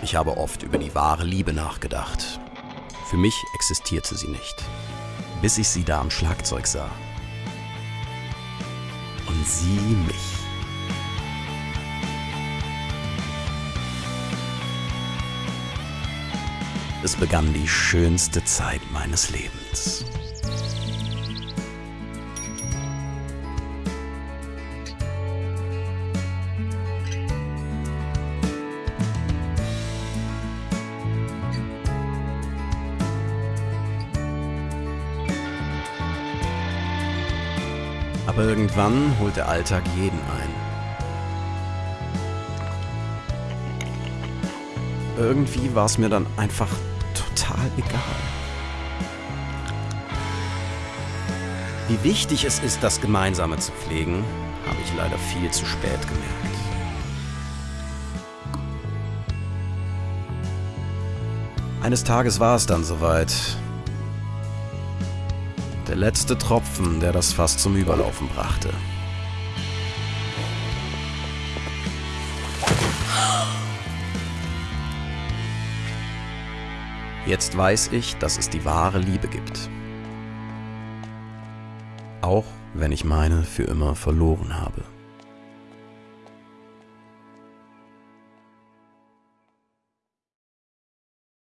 Ich habe oft über die wahre Liebe nachgedacht. Für mich existierte sie nicht, bis ich sie da am Schlagzeug sah. Und sie mich. Es begann die schönste Zeit meines Lebens. Aber irgendwann holt der Alltag jeden ein. Irgendwie war es mir dann einfach total egal. Wie wichtig es ist, das Gemeinsame zu pflegen, habe ich leider viel zu spät gemerkt. Eines Tages war es dann soweit. Der letzte Tropfen, der das Fass zum Überlaufen brachte. Jetzt weiß ich, dass es die wahre Liebe gibt. Auch wenn ich meine für immer verloren habe.